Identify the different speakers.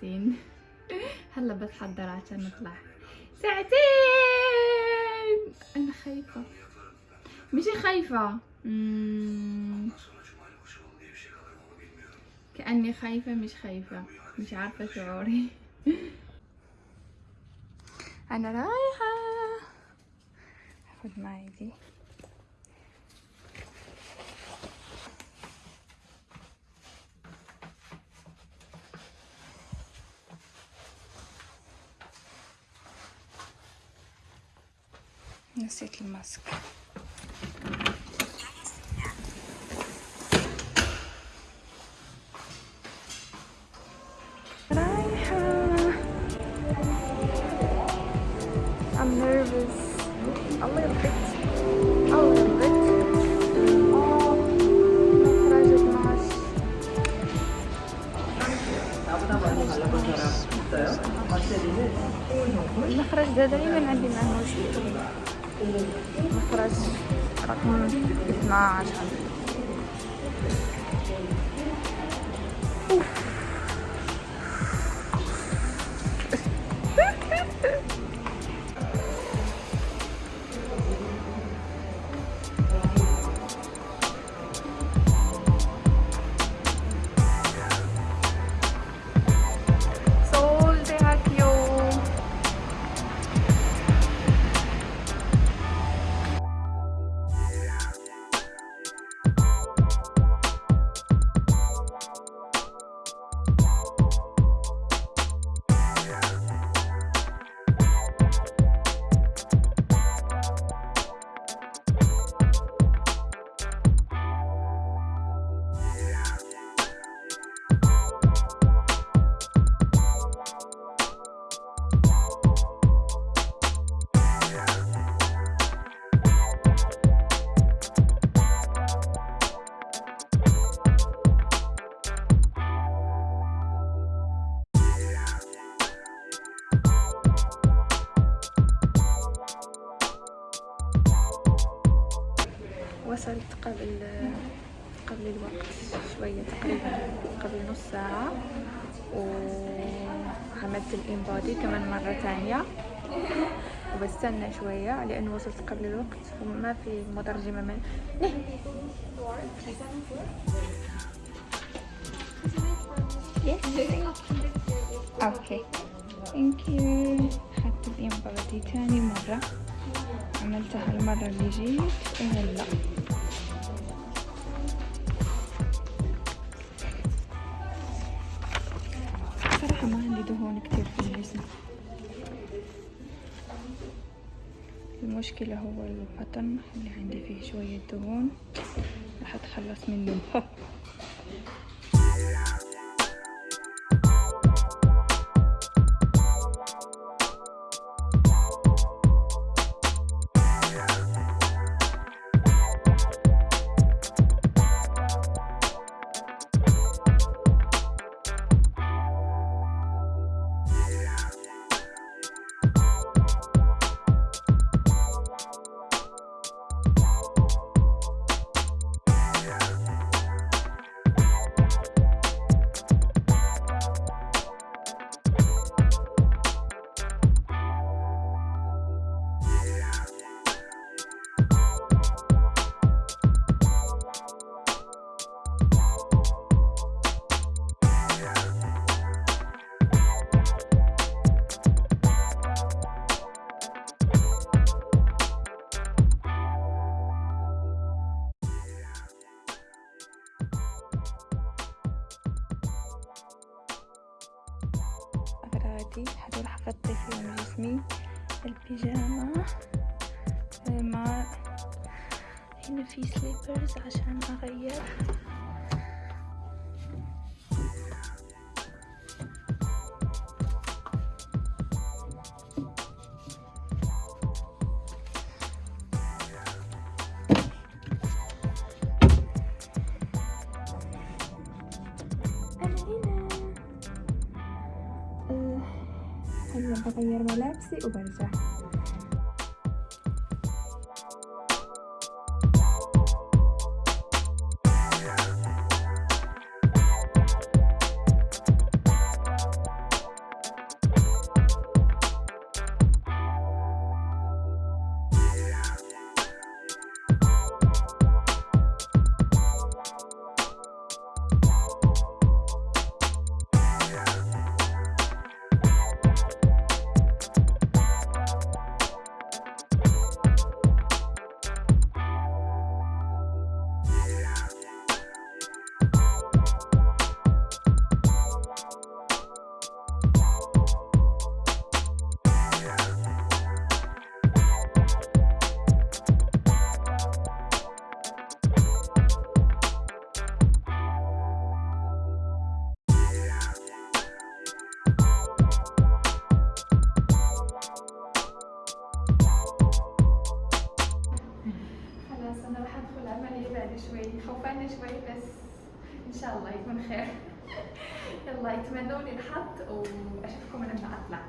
Speaker 1: ساعتين. هلا بتحضر عشان نطلع. ساعتين! أنا خايفة. مش خايفة. كأني خايفة مش خايفة. مش عارفة شعوري أنا رايحة. هاخد معي دي. نسيت الماسك رايحة I'm nervous a little bit a little bit اه مخرج 12 المخرج ده Шатны. 15 шатны. وصلت قبل قبل الوقت شوية تقريبا قبل نص ساعة وعملت الإنبادي كمان مرة تانية وبستنى شوية لأنه وصلت قبل الوقت وما في مترجمة من نه. Yes. Okay. Thank you. حتى الإنبادي تاني مرة عملتها المرة اللي جيت وهلا صراحة ما عندي دهون كتير في الجسم. المشكلة هو البطن اللي عندي فيه شوية دهون راح أتخلص منه. أغراضي هذا راح أغطي فيهم جسمي البيجامة مع هنا في سليبرز عشان أغير. هلا بغير ملابسي وبرجع راح أدخل العملية بعد شوي خوفانه شوي بس إن شاء الله يكون خير. يلا يتمنوا لي الحظ وأشوفكم لما اطلع